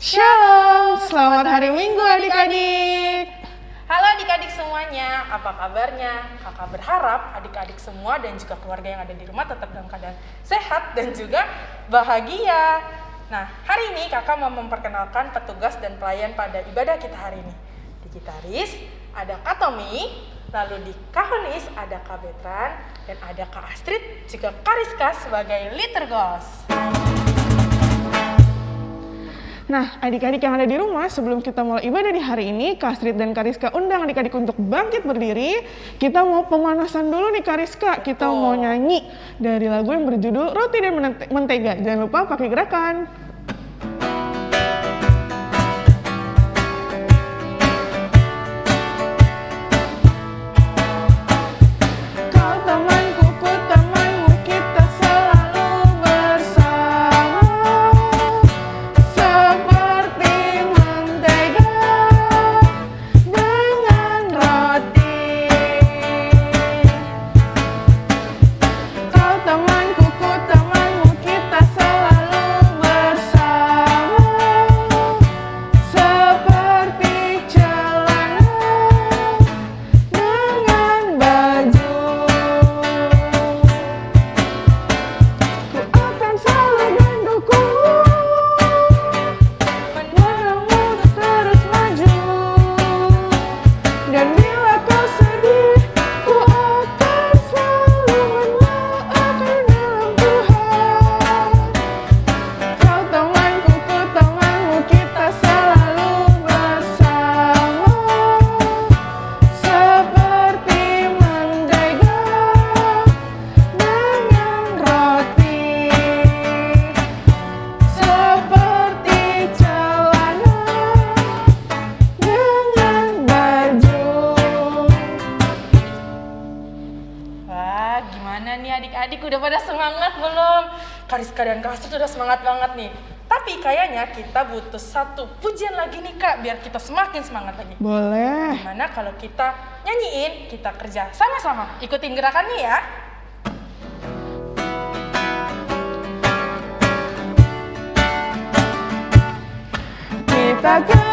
Shalom, selamat hari Minggu adik-adik. Halo adik-adik semuanya, apa kabarnya? Kakak berharap adik-adik semua dan juga keluarga yang ada di rumah tetap dalam keadaan sehat dan juga bahagia. Nah, hari ini kakak mau memperkenalkan petugas dan pelayan pada ibadah kita hari ini. Di gitaris ada Kak Tommy, lalu di Kahonis ada Kak Betran, dan ada Kak Astrid, juga Kak Rizka sebagai liturgos. Nah, adik-adik yang ada di rumah, sebelum kita mulai ibadah di hari ini, Kak Astrid dan Kariska undang adik-adik untuk bangkit berdiri. Kita mau pemanasan dulu nih Kariska. Kita Betul. mau nyanyi dari lagu yang berjudul Roti dan Mente- Mentega. Jangan lupa pakai gerakan. Kariska dan Kak Astrid udah semangat banget nih. Tapi kayaknya kita butuh satu pujian lagi nih kak, biar kita semakin semangat lagi. Boleh Gimana kalau kita nyanyiin, kita kerja sama-sama. Ikutin gerakannya ya. Kita kerja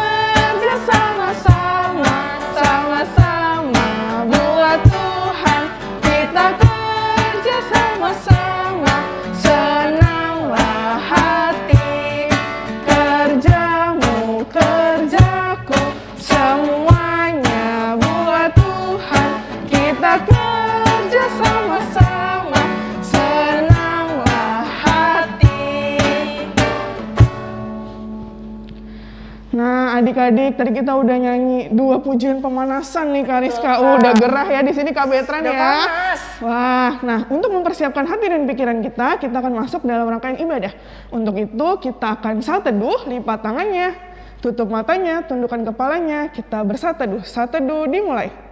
Kita kerja sama-sama, senanglah hati. Nah, adik-adik, tadi kita udah nyanyi dua pujian pemanasan nih Kak Rizka. Oh, udah gerah ya di sini Kak Betran Udah ya. panas. Wah, nah untuk mempersiapkan hati dan pikiran kita, kita akan masuk dalam rangkaian ibadah. Untuk itu kita akan saat teduh, lipat tangannya, tutup matanya, tundukkan kepalanya, kita bersat teduh. Saat teduh dimulai.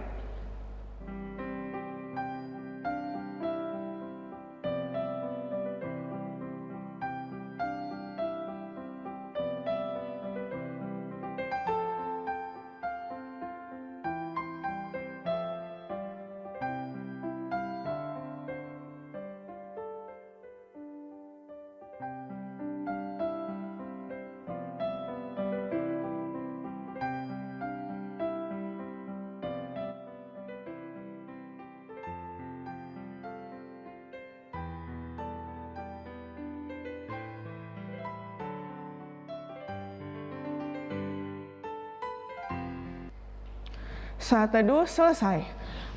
Saat teduh selesai.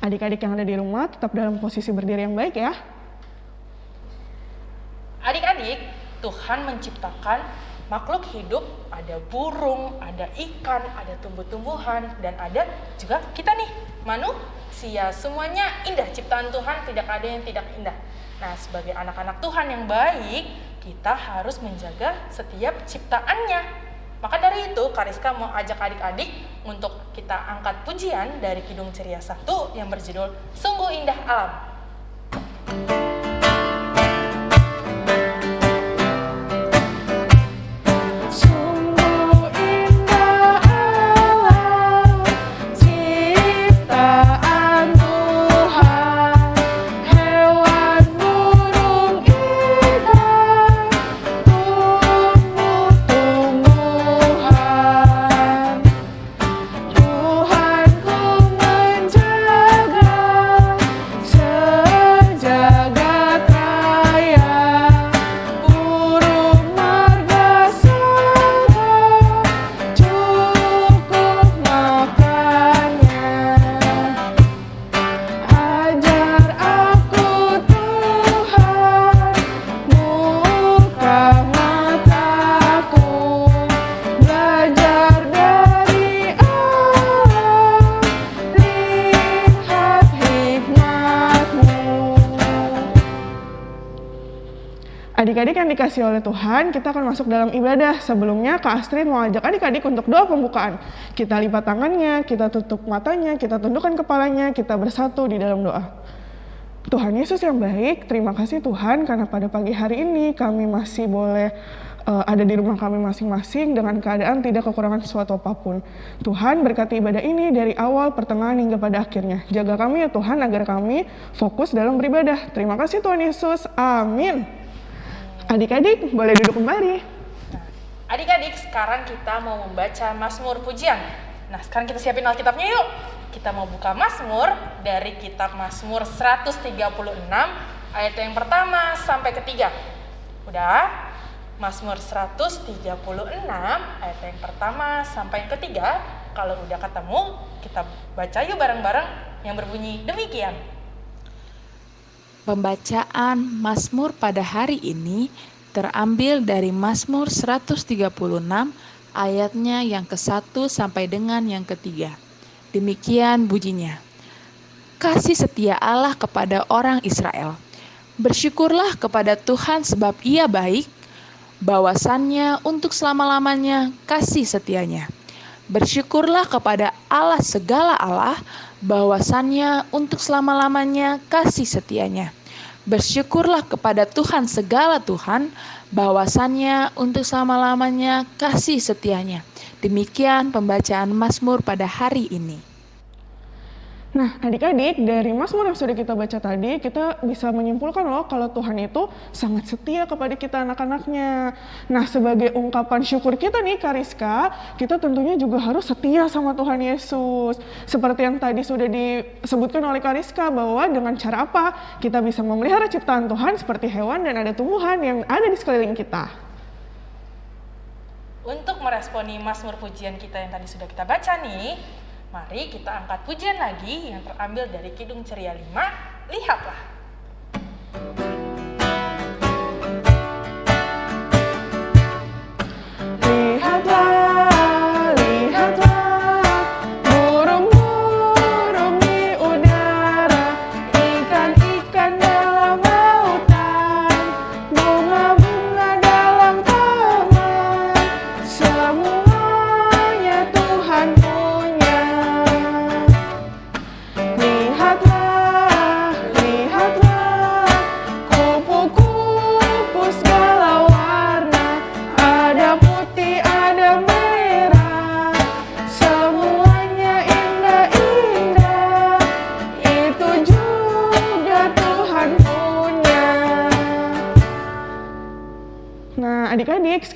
Adik-adik yang ada di rumah tetap dalam posisi berdiri yang baik ya. Adik-adik, Tuhan menciptakan makhluk hidup, ada burung, ada ikan, ada tumbuh-tumbuhan, dan ada juga kita nih, manusia. Semuanya indah, ciptaan Tuhan tidak ada yang tidak indah. Nah, sebagai anak-anak Tuhan yang baik, kita harus menjaga setiap ciptaannya. Maka dari itu, Kariska mau ajak adik-adik untuk kita angkat pujian dari Kidung Ceria 1 yang berjudul Sungguh Indah Alam. Sungguh dikasih oleh Tuhan, kita akan masuk dalam ibadah. Sebelumnya, Kak Astrid mau ajak adik-adik untuk doa pembukaan. Kita lipat tangannya, kita tutup matanya, kita tundukkan kepalanya, kita bersatu di dalam doa. Tuhan Yesus yang baik, terima kasih Tuhan karena pada pagi hari ini kami masih boleh uh, ada di rumah kami masing-masing dengan keadaan tidak kekurangan sesuatu apa pun. Tuhan berkati ibadah ini dari awal, pertengahan hingga pada akhirnya. Jaga kami ya Tuhan agar kami fokus dalam beribadah. Terima kasih Tuhan Yesus. Amin. Adik-adik boleh duduk kembali. Adik-adik, sekarang kita mau membaca Mazmur Pujian. Nah, sekarang kita siapin Alkitabnya yuk. Kita mau buka Mazmur dari kitab Mazmur 136 ayat yang pertama sampai ketiga. Udah? Mazmur 136 ayat yang pertama sampai yang ketiga. Kalau udah ketemu, kita baca yuk bareng-bareng yang berbunyi demikian. Pembacaan Mazmur pada hari ini terambil dari Mazmur 136 ayatnya yang ke-1 sampai dengan yang ketiga. Demikian bunyinya. Kasih setia Allah kepada orang Israel. Bersyukurlah kepada Tuhan sebab ia baik, bahwasannya untuk selama-lamanya kasih setianya. Bersyukurlah kepada Allah segala Allah, bahwasannya untuk selama-lamanya kasih setianya. Bersyukurlah kepada Tuhan segala Tuhan, bahwasannya untuk selama-lamanya kasih setianya. Demikian pembacaan Mazmur pada hari ini. Nah, adik-adik, dari Mazmur yang sudah kita baca tadi, kita bisa menyimpulkan loh kalau Tuhan itu sangat setia kepada kita anak-anaknya. Nah, sebagai ungkapan syukur kita nih, Kariska, kita tentunya juga harus setia sama Tuhan Yesus. Seperti yang tadi sudah disebutkan oleh Kariska, bahwa dengan cara apa kita bisa memelihara ciptaan Tuhan seperti hewan dan ada tumbuhan yang ada di sekeliling kita. Untuk meresponi Mazmur pujian kita yang tadi sudah kita baca nih, Mari kita angkat pujian lagi yang terambil dari Kidung Ceria 5. Lihatlah. adik-adik,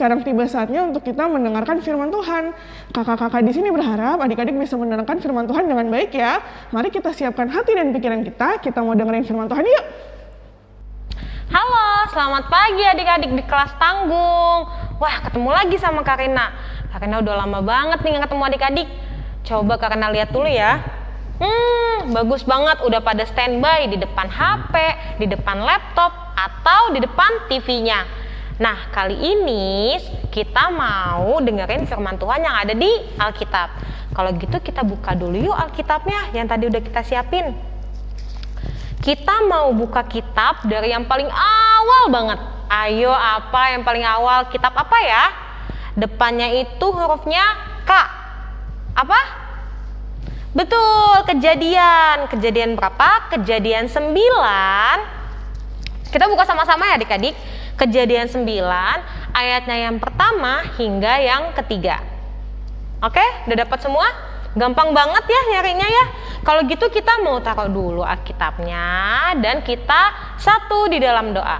sekarang tiba saatnya untuk kita mendengarkan firman Tuhan. Kakak-kakak di sini berharap adik-adik bisa mendengarkan firman Tuhan dengan baik ya. Mari kita siapkan hati dan pikiran kita, kita mau dengerin firman Tuhan yuk. Halo, selamat pagi adik-adik di kelas tanggung. Wah, ketemu lagi sama Karina. Karina udah lama banget nih ketemu adik-adik. Coba Karina lihat dulu ya. Hmm, bagus banget udah pada standby di depan HP, di depan laptop, atau di depan TV-nya. Nah, kali ini kita mau dengerin firman Tuhan yang ada di Alkitab. Kalau gitu kita buka dulu yuk Alkitabnya yang tadi udah kita siapin. Kita mau buka kitab dari yang paling awal banget. Ayo apa yang paling awal? Kitab apa ya? Depannya itu hurufnya K. Apa? Betul, kejadian. Kejadian berapa? Kejadian 9. Kita buka sama-sama ya adik-adik Kejadian 9 ayatnya yang pertama hingga yang ketiga. Oke, udah dapat semua? Gampang banget ya nyarinya ya. Kalau gitu kita mau taruh dulu Alkitabnya dan kita satu di dalam doa.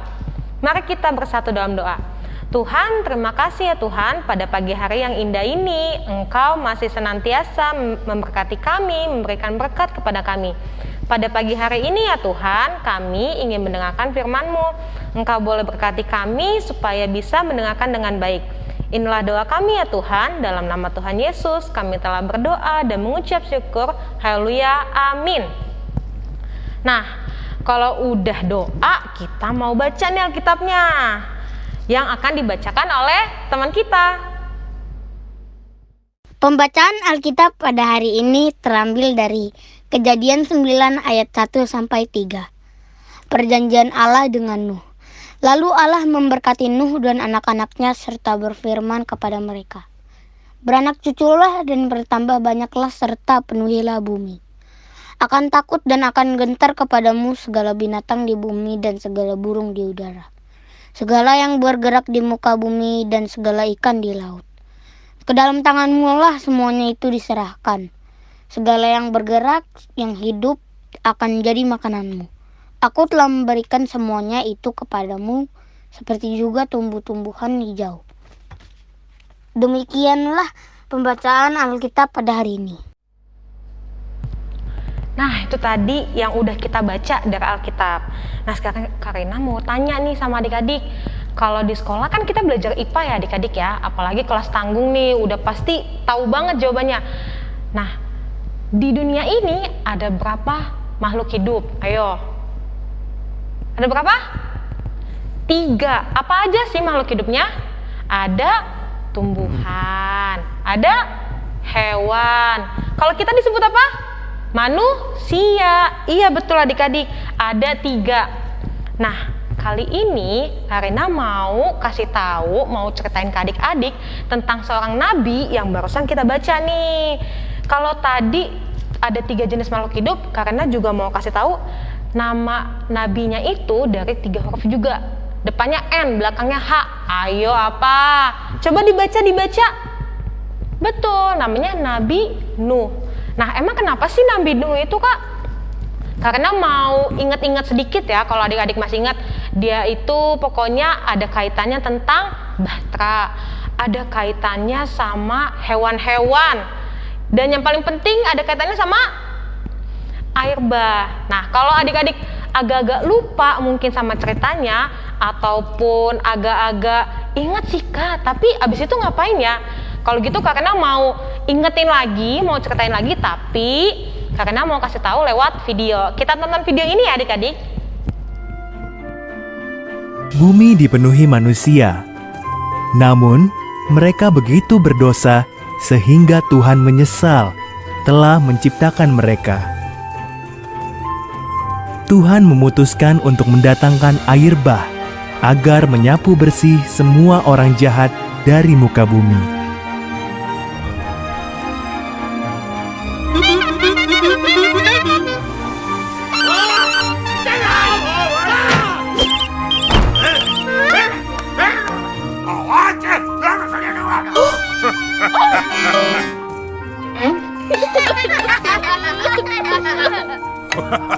Mari kita bersatu dalam doa. Tuhan, terima kasih ya Tuhan pada pagi hari yang indah ini. Engkau masih senantiasa memberkati kami, memberikan berkat kepada kami. Pada pagi hari ini ya Tuhan, kami ingin mendengarkan firman-Mu. Engkau boleh berkati kami supaya bisa mendengarkan dengan baik. Inilah doa kami ya Tuhan, dalam nama Tuhan Yesus kami telah berdoa dan mengucap syukur. Haleluya, amin. Nah, kalau udah doa, kita mau baca nih Alkitabnya yang akan dibacakan oleh teman kita. Pembacaan Alkitab pada hari ini terambil dari Kejadian 9 ayat 1 sampai 3. Perjanjian Allah dengan Nuh. Lalu Allah memberkati Nuh dan anak-anaknya serta berfirman kepada mereka. Beranak cuculah dan bertambah banyaklah serta penuhilah bumi. Akan takut dan akan gentar kepadamu segala binatang di bumi dan segala burung di udara. Segala yang bergerak di muka bumi dan segala ikan di laut. Ke dalam tanganmu lah semuanya itu diserahkan. Segala yang bergerak, yang hidup akan jadi makananmu. Aku telah memberikan semuanya itu kepadamu, seperti juga tumbuh-tumbuhan hijau. Demikianlah pembacaan Alkitab pada hari ini. Nah, itu tadi yang udah kita baca dari Alkitab. Nah, sekarang Karina mau tanya nih sama adik-adik. Kalau di sekolah kan kita belajar IPA ya adik-adik ya, apalagi kelas tanggung nih, udah pasti tahu banget jawabannya. Nah, di dunia ini ada berapa makhluk hidup? Ayo. Ada berapa? Tiga. Apa aja sih makhluk hidupnya? Ada tumbuhan, ada hewan. Kalau kita disebut apa? Manusia. Iya betul adik-adik, ada tiga. Nah, kali ini Karina mau kasih tahu, mau ceritain ke adik-adik tentang seorang nabi yang barusan kita baca nih. Kalau tadi ada tiga jenis makhluk hidup, Karina juga mau kasih tahu nama nabinya itu dari tiga huruf juga depannya N, belakangnya H. Ayo apa? Coba dibaca, dibaca. Betul, namanya Nabi Nuh. Nah, emang kenapa sih Nabi Nuh itu, Kak? Karena mau ingat-ingat sedikit ya, kalau adik-adik masih ingat, dia itu pokoknya ada kaitannya tentang bahtera, ada kaitannya sama hewan-hewan, dan yang paling penting ada kaitannya sama air bah. Nah, kalau adik-adik agak-agak lupa mungkin sama ceritanya ataupun agak-agak ingat sih kak tapi abis itu ngapain ya kalau gitu karena mau ingetin lagi mau ceritain lagi tapi karena mau kasih tahu lewat video kita tonton video ini ya adik-adik Bumi dipenuhi manusia namun mereka begitu berdosa sehingga Tuhan menyesal telah menciptakan mereka. Tuhan memutuskan untuk mendatangkan air bah agar menyapu bersih semua orang jahat dari muka bumi.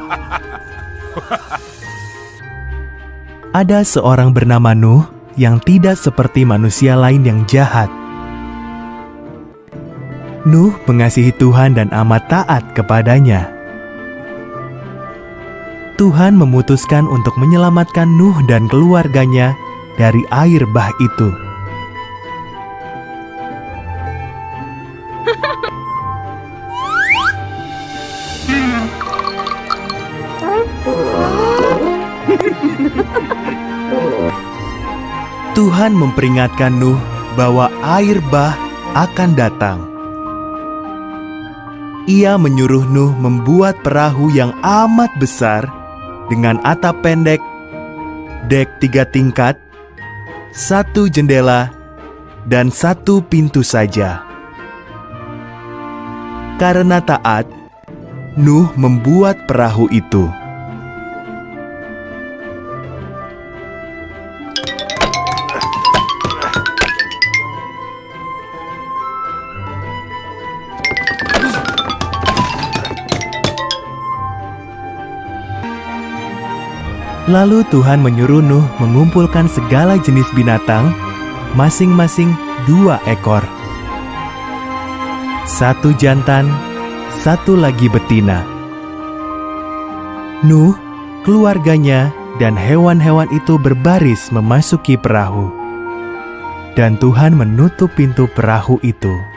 Ada seorang bernama Nuh yang tidak seperti manusia lain yang jahat. Nuh mengasihi Tuhan dan amat taat kepadanya. Tuhan memutuskan untuk menyelamatkan Nuh dan keluarganya dari air bah itu. Tuhan memperingatkan Nuh bahwa air bah akan datang. Ia menyuruh Nuh membuat perahu yang amat besar dengan atap pendek, dek tiga tingkat, satu jendela, dan satu pintu saja. Karena taat, Nuh membuat perahu itu. Lalu Tuhan menyuruh Nuh mengumpulkan segala jenis binatang, masing-masing dua ekor. Satu jantan, satu lagi betina. Nuh, keluarganya, dan hewan-hewan itu berbaris memasuki perahu. Dan Tuhan menutup pintu perahu itu.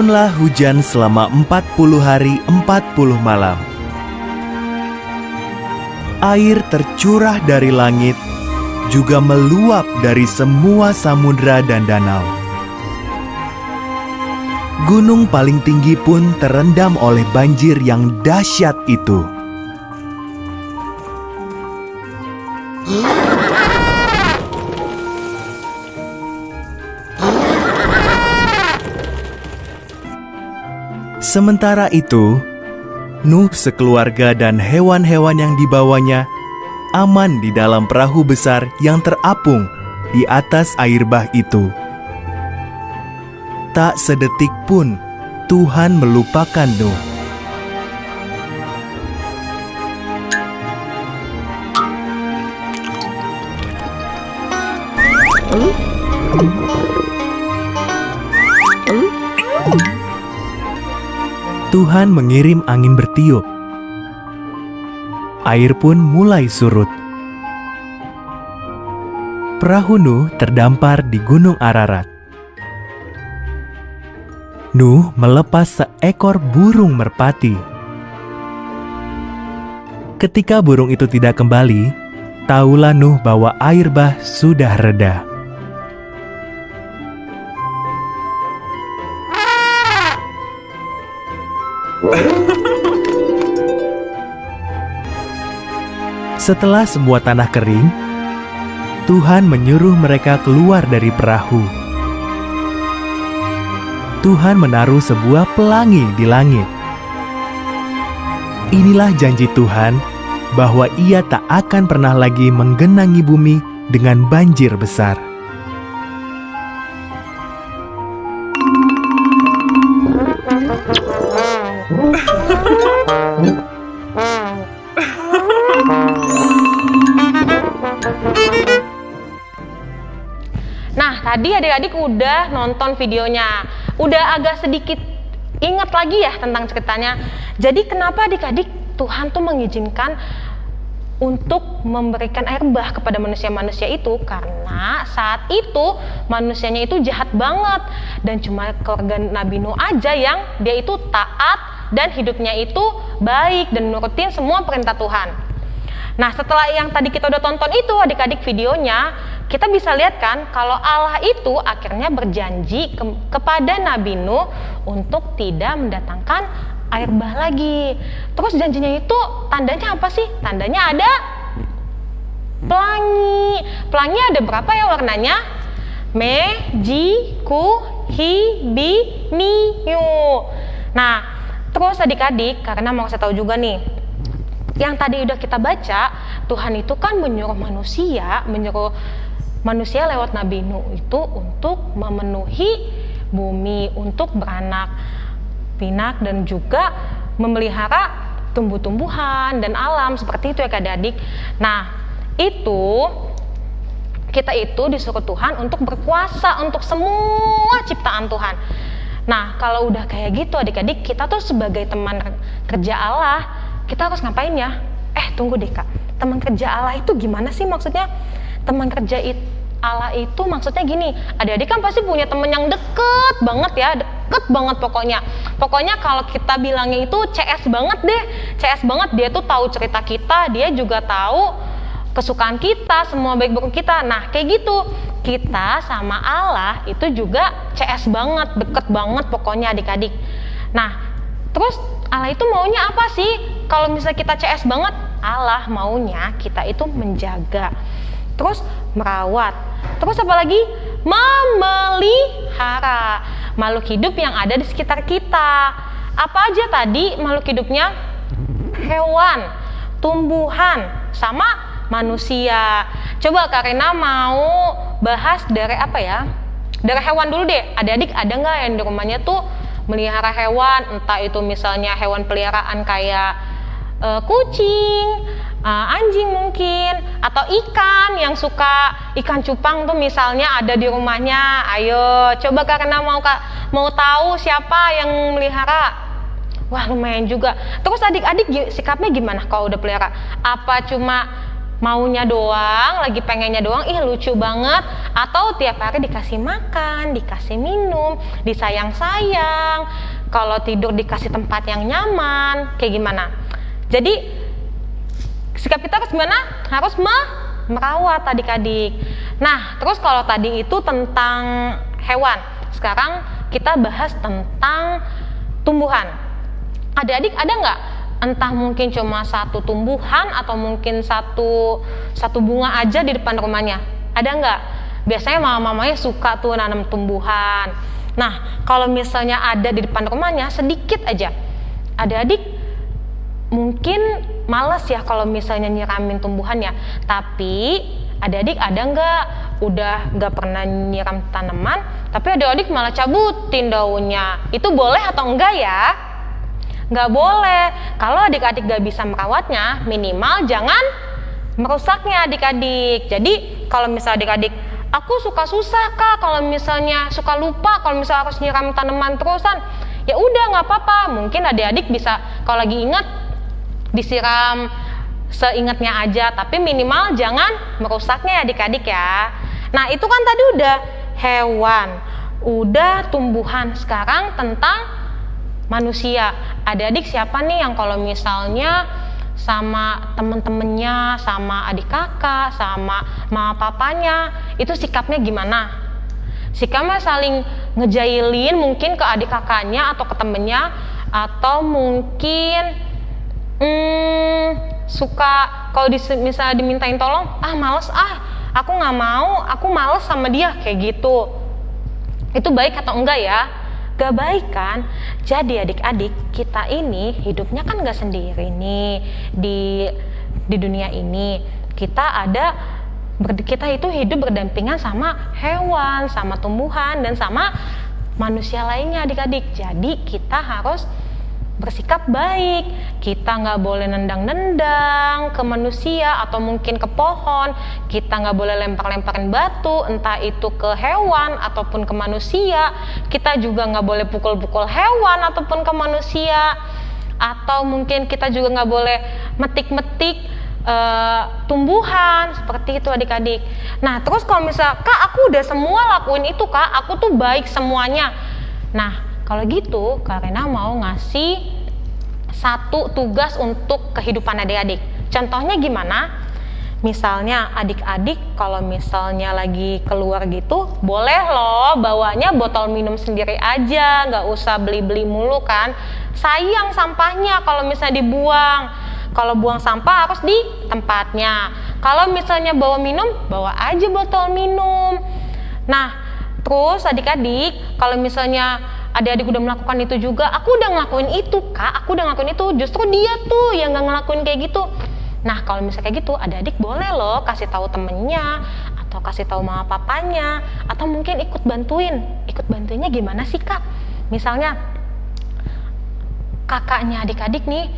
Turunlah hujan selama 40 hari 40 malam. Air tercurah dari langit, juga meluap dari semua samudra dan danau. Gunung paling tinggi pun terendam oleh banjir yang dahsyat itu. Sementara itu, Nuh sekeluarga dan hewan-hewan yang dibawanya aman di dalam perahu besar yang terapung di atas air bah itu. Tak sedetik pun Tuhan melupakan Nuh. Tuhan mengirim angin bertiup. Air pun mulai surut. Perahu Nuh terdampar di Gunung Ararat. Nuh melepas seekor burung merpati. Ketika burung itu tidak kembali, tahulah Nuh bahwa air bah sudah reda. Setelah semua tanah kering, Tuhan menyuruh mereka keluar dari perahu. Tuhan menaruh sebuah pelangi di langit. Inilah janji Tuhan bahwa Ia tak akan pernah lagi menggenangi bumi dengan banjir besar. Nah, tadi adik-adik udah nonton videonya. Udah agak sedikit ingat lagi ya tentang ceritanya. Jadi kenapa adik-adik Tuhan tuh mengizinkan untuk memberikan air bah kepada manusia-manusia itu karena saat itu manusianya itu jahat banget dan cuma keluarga Nabi Nuh aja yang dia itu taat dan hidupnya itu baik dan nurutin semua perintah Tuhan. Nah, setelah yang tadi kita udah tonton itu adik-adik videonya, kita bisa lihat kan kalau Allah itu akhirnya berjanji ke kepada Nabi Nuh untuk tidak mendatangkan air bah lagi. Terus janjinya itu tandanya apa sih? Tandanya ada pelangi. Pelangi ada berapa ya warnanya? Me, ji, ku, hi, bi, ni, yu. Nah, terus adik-adik karena mau saya tahu juga nih, yang tadi udah kita baca, Tuhan itu kan menyuruh manusia, menyuruh manusia lewat Nabi Nuh itu untuk memenuhi bumi, untuk beranak pinak dan juga memelihara tumbuh-tumbuhan dan alam seperti itu ya Kak adik. Nah, itu kita itu disuruh Tuhan untuk berkuasa untuk semua ciptaan Tuhan. Nah, kalau udah kayak gitu adik-adik, kita tuh sebagai teman kerja Allah, kita harus ngapain ya? Eh, tunggu deh Kak. Teman kerja Allah itu gimana sih maksudnya? Teman kerja itu Allah itu maksudnya gini, adik-adik kan pasti punya temen yang deket banget ya, deket banget pokoknya. Pokoknya kalau kita bilangnya itu CS banget deh, CS banget dia tuh tahu cerita kita, dia juga tahu kesukaan kita, semua baik buruk kita. Nah kayak gitu, kita sama Allah itu juga CS banget, deket banget pokoknya adik-adik. Nah terus Allah itu maunya apa sih? Kalau misalnya kita CS banget, Allah maunya kita itu menjaga terus merawat, terus apa lagi? Memelihara makhluk hidup yang ada di sekitar kita. Apa aja tadi makhluk hidupnya? Hewan, tumbuhan, sama manusia. Coba Karina mau bahas dari apa ya? Dari hewan dulu deh. Adik-adik ada nggak yang di rumahnya tuh melihara hewan? Entah itu misalnya hewan peliharaan kayak uh, kucing, uh, anjing mungkin atau ikan yang suka ikan cupang tuh misalnya ada di rumahnya. Ayo coba karena mau kak mau tahu siapa yang melihara. Wah lumayan juga. Terus adik-adik sikapnya gimana kalau udah pelihara? Apa cuma maunya doang lagi pengennya doang ih lucu banget atau tiap hari dikasih makan dikasih minum disayang-sayang kalau tidur dikasih tempat yang nyaman kayak gimana jadi sikap kita harus gimana? Harus me- merawat adik-adik. Nah, terus kalau tadi itu tentang hewan, sekarang kita bahas tentang tumbuhan. Adik-adik ada nggak entah mungkin cuma satu tumbuhan atau mungkin satu satu bunga aja di depan rumahnya. Ada nggak? Biasanya mama-mamanya suka tuh nanam tumbuhan. Nah kalau misalnya ada di depan rumahnya sedikit aja. Adik-adik mungkin males ya kalau misalnya nyiramin tumbuhannya tapi adik-adik ada nggak? Udah nggak pernah nyiram tanaman tapi adik-adik malah cabutin daunnya. Itu boleh atau enggak ya nggak boleh. Kalau adik-adik nggak bisa merawatnya, minimal jangan merusaknya adik-adik. Jadi kalau misalnya adik-adik, aku suka susah kak, kalau misalnya suka lupa, kalau misalnya harus nyiram tanaman terusan, ya udah nggak apa-apa. Mungkin adik-adik bisa kalau lagi ingat disiram seingatnya aja, tapi minimal jangan merusaknya adik-adik ya. Nah itu kan tadi udah hewan, udah tumbuhan. Sekarang tentang manusia. Adik-adik siapa nih yang kalau misalnya sama temen-temennya, sama adik kakak, sama mama papanya, itu sikapnya gimana? Sikapnya saling ngejailin mungkin ke adik kakaknya atau ke temennya, atau mungkin hmm, suka kalau misalnya dimintain tolong, ah males ah, aku nggak mau, aku males sama dia kayak gitu. Itu baik atau enggak ya? Gak baik kan jadi adik-adik kita ini hidupnya kan gak sendiri nih di di dunia ini. Kita ada kita itu hidup berdampingan sama hewan sama tumbuhan dan sama manusia lainnya adik-adik. Jadi kita harus bersikap baik. Kita nggak boleh nendang-nendang ke manusia atau mungkin ke pohon. Kita nggak boleh lempar-lemparin batu, entah itu ke hewan ataupun ke manusia. Kita juga nggak boleh pukul-pukul hewan ataupun ke manusia. Atau mungkin kita juga nggak boleh metik-metik uh, tumbuhan seperti itu adik-adik. Nah terus kalau misal kak aku udah semua lakuin itu kak, aku tuh baik semuanya. Nah kalau gitu, karena mau ngasih satu tugas untuk kehidupan adik-adik. Contohnya gimana? Misalnya adik-adik kalau misalnya lagi keluar gitu, boleh loh bawanya botol minum sendiri aja, nggak usah beli-beli mulu kan. Sayang sampahnya kalau misalnya dibuang. Kalau buang sampah harus di tempatnya. Kalau misalnya bawa minum, bawa aja botol minum. Nah, terus adik-adik kalau misalnya adik-adik udah melakukan itu juga aku udah ngelakuin itu kak. Aku udah ngelakuin itu. Justru dia tuh yang nggak ngelakuin kayak gitu. Nah kalau misalnya kayak gitu adik-adik boleh loh kasih tahu temennya atau kasih tahu mama papanya atau mungkin ikut bantuin. Ikut bantuinnya gimana sih kak? Misalnya kakaknya adik-adik nih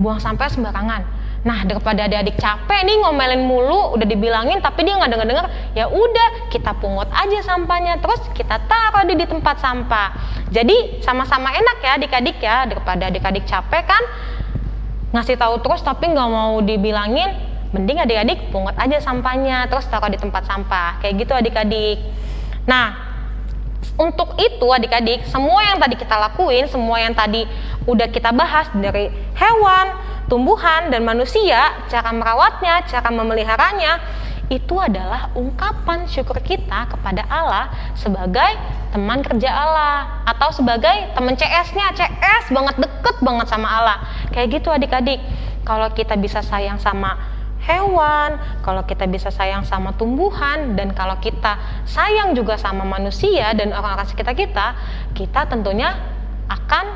buang sampah sembarangan Nah daripada adik-adik capek nih ngomelin mulu, udah dibilangin tapi dia nggak denger-denger, ya udah kita pungut aja sampahnya, terus kita taruh di, di tempat sampah. Jadi sama-sama enak ya adik-adik ya daripada adik-adik capek kan ngasih tahu terus tapi nggak mau dibilangin, mending adik-adik pungut aja sampahnya, terus taruh di tempat sampah, kayak gitu adik-adik. Nah untuk itu adik-adik, semua yang tadi kita lakuin, semua yang tadi udah kita bahas dari hewan, tumbuhan dan manusia, cara merawatnya, cara memeliharanya, itu adalah ungkapan syukur kita kepada Allah sebagai teman kerja Allah atau sebagai teman CS-nya, CS banget deket banget sama Allah. Kayak gitu adik-adik. Kalau kita bisa sayang sama hewan, kalau kita bisa sayang sama tumbuhan dan kalau kita sayang juga sama manusia dan orang-orang sekitar kita, kita tentunya akan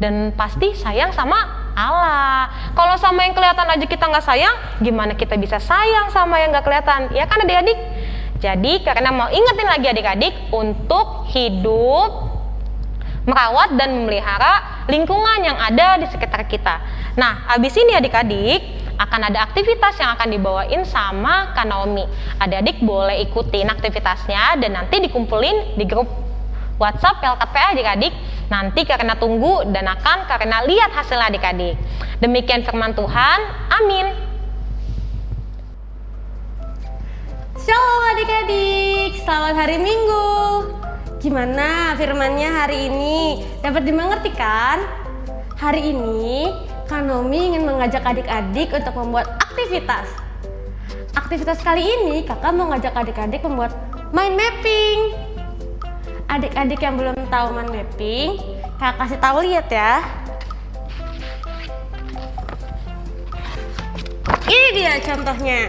dan pasti sayang sama Allah. Kalau sama yang kelihatan aja kita nggak sayang, gimana kita bisa sayang sama yang nggak kelihatan? Ya kan adik-adik? Jadi karena mau ingetin lagi adik-adik untuk hidup merawat dan memelihara lingkungan yang ada di sekitar kita. Nah, habis ini adik-adik akan ada aktivitas yang akan dibawain sama Kanaomi. Adik-adik boleh ikutin aktivitasnya dan nanti dikumpulin di grup WhatsApp LKPA adik-adik nanti karena tunggu dan akan karena lihat hasil adik-adik. Demikian firman Tuhan. Amin. Shalom adik-adik, selamat hari Minggu. Gimana firmannya hari ini? Dapat dimengerti kan? Hari ini Kanomi ingin mengajak adik-adik untuk membuat aktivitas. Aktivitas kali ini kakak mau ngajak adik-adik membuat mind mapping. Adik-adik yang belum tahu mind mapping, kakak kasih tahu lihat ya. Ini dia contohnya.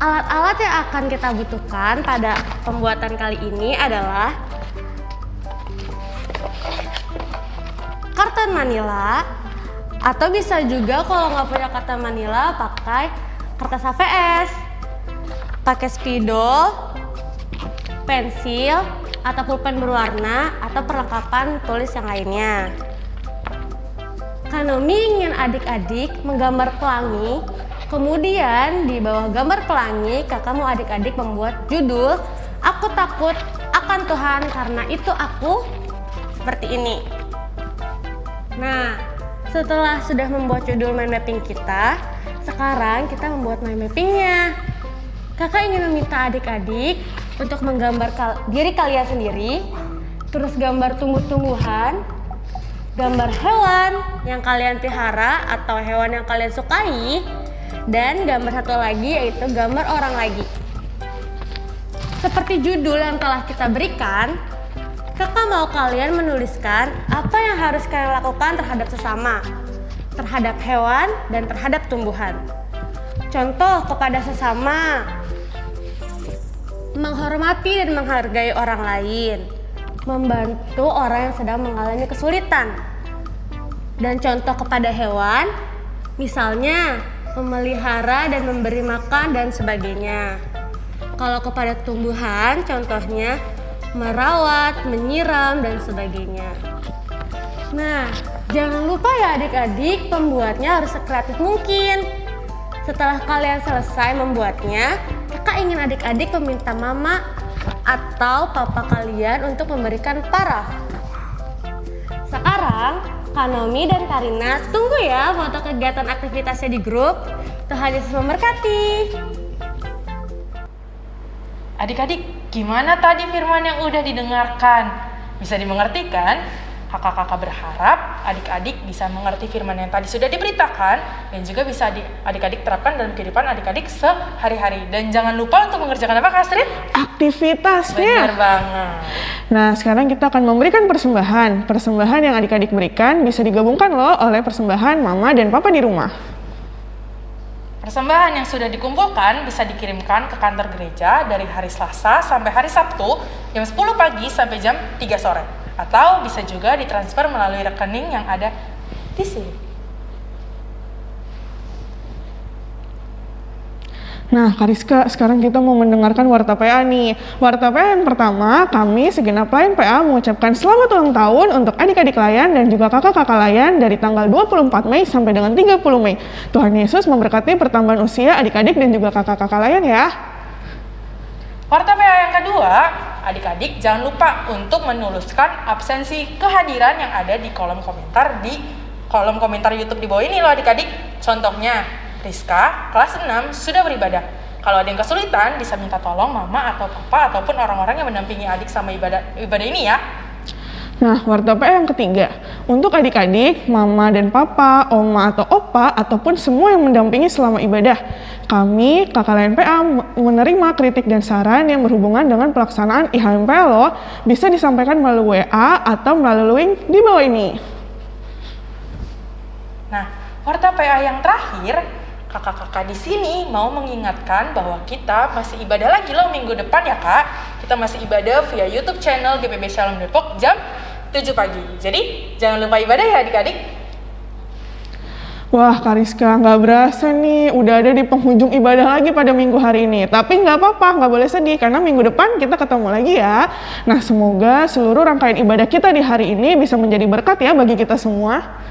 Alat-alat yang akan kita butuhkan pada pembuatan kali ini adalah karton manila atau bisa juga kalau nggak punya karton manila pakai kertas HVS pakai spidol pensil atau pulpen berwarna atau perlengkapan tulis yang lainnya. Kanomi ingin adik-adik menggambar pelangi kemudian di bawah gambar pelangi kakak mau adik-adik membuat judul aku takut akan Tuhan karena itu aku seperti ini Nah, setelah sudah membuat judul mind mapping kita, sekarang kita membuat mind mappingnya. Kakak ingin meminta adik-adik untuk menggambar kal diri kalian sendiri, terus gambar tumbuh-tumbuhan, gambar hewan yang kalian pelihara atau hewan yang kalian sukai, dan gambar satu lagi yaitu gambar orang lagi. Seperti judul yang telah kita berikan, Kakak mau kalian menuliskan apa yang harus kalian lakukan terhadap sesama, terhadap hewan, dan terhadap tumbuhan. Contoh kepada sesama, menghormati dan menghargai orang lain, membantu orang yang sedang mengalami kesulitan. Dan contoh kepada hewan, misalnya memelihara dan memberi makan dan sebagainya. Kalau kepada tumbuhan, contohnya merawat, menyiram, dan sebagainya. Nah, jangan lupa ya adik-adik, pembuatnya harus sekreatif mungkin. Setelah kalian selesai membuatnya, kakak ingin adik-adik meminta mama atau papa kalian untuk memberikan paraf. Sekarang, Kanomi dan Karina tunggu ya foto kegiatan aktivitasnya di grup. Tuhan Yesus memberkati. Adik-adik, gimana tadi firman yang udah didengarkan? Bisa dimengerti kan? Kakak-kakak berharap adik-adik bisa mengerti firman yang tadi sudah diberitakan dan juga bisa di- adik-adik terapkan dalam kehidupan adik-adik sehari-hari. Dan jangan lupa untuk mengerjakan apa, Kak Astrid? Aktivitasnya. Benar banget. Nah, sekarang kita akan memberikan persembahan. Persembahan yang adik-adik berikan bisa digabungkan loh oleh persembahan mama dan papa di rumah. Persembahan yang sudah dikumpulkan bisa dikirimkan ke kantor gereja dari hari Selasa sampai hari Sabtu jam 10 pagi sampai jam 3 sore. Atau bisa juga ditransfer melalui rekening yang ada di sini. Nah, Kariska, sekarang kita mau mendengarkan Warta PA nih. Warta PA yang pertama, kami segenap layan PA mengucapkan selamat ulang tahun untuk adik-adik layan dan juga kakak-kakak layan dari tanggal 24 Mei sampai dengan 30 Mei. Tuhan Yesus memberkati pertambahan usia adik-adik dan juga kakak-kakak layan ya. Warta PA yang kedua, adik-adik jangan lupa untuk menuliskan absensi kehadiran yang ada di kolom komentar di kolom komentar YouTube di bawah ini loh adik-adik. Contohnya, Rizka kelas 6 sudah beribadah. Kalau ada yang kesulitan, bisa minta tolong mama atau papa ataupun orang-orang yang mendampingi adik sama ibadah ibadah ini ya. Nah, warta PA yang ketiga, untuk adik-adik, mama dan papa, oma atau opa, ataupun semua yang mendampingi selama ibadah, kami, kakak lain PA, menerima kritik dan saran yang berhubungan dengan pelaksanaan IHMPA lo, bisa disampaikan melalui WA atau melalui link di bawah ini. Nah, warta PA yang terakhir, kakak-kakak di sini mau mengingatkan bahwa kita masih ibadah lagi loh minggu depan ya kak. Kita masih ibadah via YouTube channel GPB Shalom Depok jam 7 pagi. Jadi jangan lupa ibadah ya adik-adik. Wah, Kariska, nggak berasa nih, udah ada di penghujung ibadah lagi pada minggu hari ini. Tapi nggak apa-apa, nggak boleh sedih, karena minggu depan kita ketemu lagi ya. Nah, semoga seluruh rangkaian ibadah kita di hari ini bisa menjadi berkat ya bagi kita semua.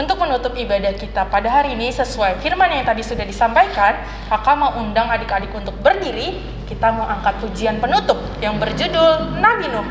Untuk menutup ibadah kita pada hari ini sesuai firman yang tadi sudah disampaikan, kakak mau undang adik-adik untuk berdiri. Kita mau angkat pujian penutup yang berjudul Nabi Nuh.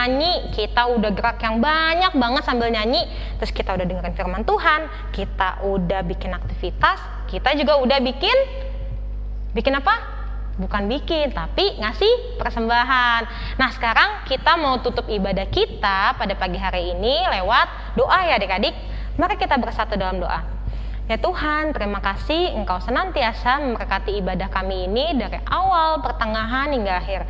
Nyanyi-nyanyi, kita udah gerak yang banyak banget sambil nyanyi, terus kita udah dengerin firman Tuhan, kita udah bikin aktivitas, kita juga udah bikin bikin apa? Bukan bikin, tapi ngasih persembahan. Nah, sekarang kita mau tutup ibadah kita pada pagi hari ini lewat doa ya adik-adik. Mari kita bersatu dalam doa. Ya Tuhan, terima kasih Engkau senantiasa memberkati ibadah kami ini dari awal, pertengahan, hingga akhir.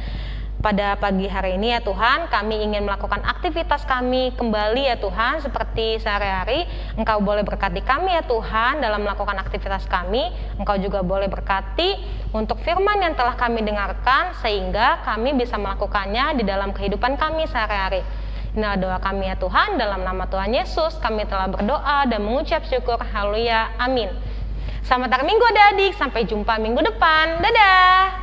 Pada pagi hari ini ya Tuhan, kami ingin melakukan aktivitas kami kembali ya Tuhan, seperti sehari-hari. Engkau boleh berkati kami ya Tuhan dalam melakukan aktivitas kami. Engkau juga boleh berkati untuk firman yang telah kami dengarkan, sehingga kami bisa melakukannya di dalam kehidupan kami sehari-hari. Inilah doa kami ya Tuhan, dalam nama Tuhan Yesus kami telah berdoa dan mengucap syukur. Haleluya. Amin. Selamat hari Minggu adik-adik, sampai jumpa minggu depan. Dadah.